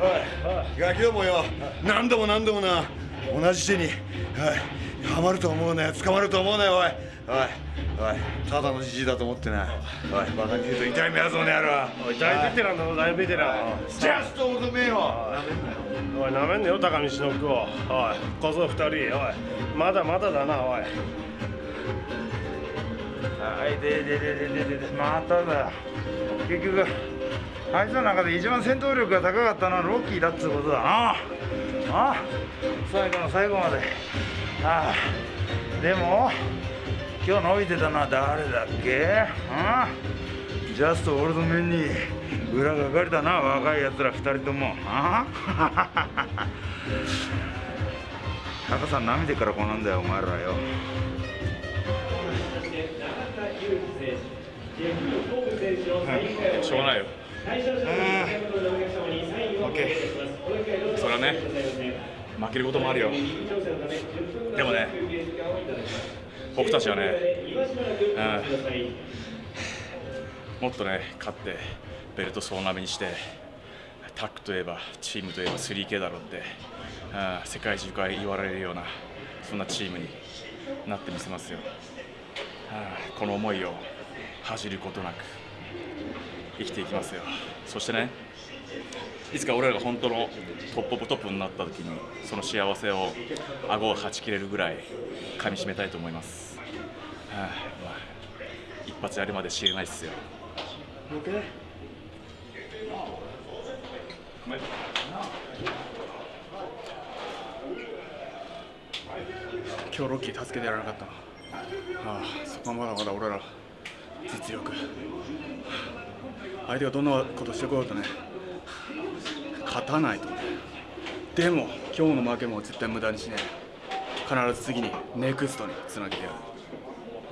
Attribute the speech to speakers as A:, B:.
A: いや今日もよ。何度も何度もな。同じ手に、はい、はまると思うね。捕まると思うねおい。おい。おい。ただのじじいだと思ってなおい。バカに言うと痛い目やぞねやろ
B: おい大ベテランだぞ大ベテラン。
A: ジャストオールドメイよ。
B: おいなめんなよ高見忍を。おい小僧二人。おいまだまだだなおい。
C: はいでででででででまただ結局あいつの中で一番戦闘力が高かったのはロッキーだっつうことだな。ああ最後の最後まで。ああでも今日伸びてたのは誰だっけ？ああジャストオールドメンに裏がかりだな若いやつら二人とも。ああタカさん涙からこうなんだよお前らよ。
D: しょうがないよ。オッケー。それはね、負けることもあるよ。でもね、僕たちはね、うん、もっとね、勝って、ベルト総なめにして、タッグといえば、チームといえば 3K だろうって、うん、世界中から言われるような、そんなチームになってみせますよ。うん、この思いを恥じることなく生きていきますよ。そしてねいつか俺らが本当のトップオブトップになった時にその幸せを顎をはち切れるぐらい噛みしめたいと思います、はあまあ、一発やるまで知れないっすよ。
E: 今日ロッキー助けてやらなかったな。ああそこはまだまだ俺ら実力。相手がどんなことしてこようとね勝たないとね。でも今日の負けも絶対無駄にしねえ。必ず次にネクストにつなげてやる。